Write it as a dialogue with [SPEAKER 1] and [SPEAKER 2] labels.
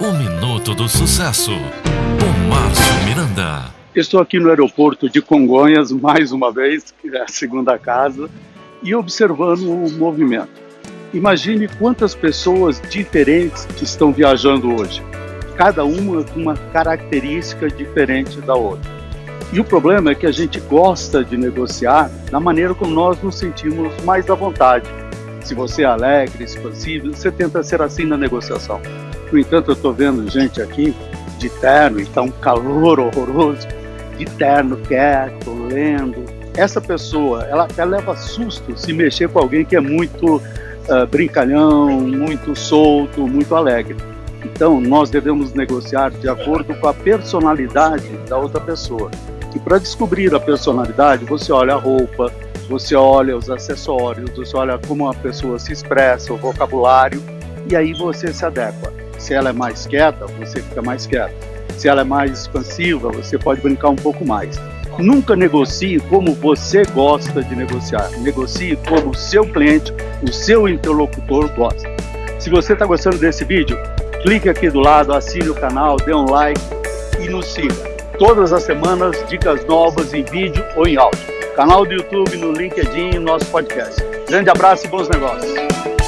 [SPEAKER 1] O Minuto do Sucesso, com Márcio Miranda.
[SPEAKER 2] Estou aqui no aeroporto de Congonhas, mais uma vez, que é a segunda casa, e observando o movimento. Imagine quantas pessoas diferentes que estão viajando hoje, cada uma com uma característica diferente da outra. E o problema é que a gente gosta de negociar da maneira como nós nos sentimos mais à vontade. Se você é alegre, expansivo, você tenta ser assim na negociação. No entanto, eu estou vendo gente aqui de terno, e está um calor horroroso, de terno, quieto, lendo. Essa pessoa, ela até leva susto se mexer com alguém que é muito uh, brincalhão, muito solto, muito alegre. Então, nós devemos negociar de acordo com a personalidade da outra pessoa. E para descobrir a personalidade, você olha a roupa, você olha os acessórios, você olha como a pessoa se expressa, o vocabulário, e aí você se adequa. Se ela é mais quieta, você fica mais quieto. Se ela é mais expansiva, você pode brincar um pouco mais. Nunca negocie como você gosta de negociar. Negocie como o seu cliente, o seu interlocutor gosta. Se você está gostando desse vídeo, clique aqui do lado, assine o canal, dê um like e nos siga. Todas as semanas, dicas novas em vídeo ou em áudio. Canal do YouTube, no LinkedIn e nosso podcast. Grande abraço e bons negócios.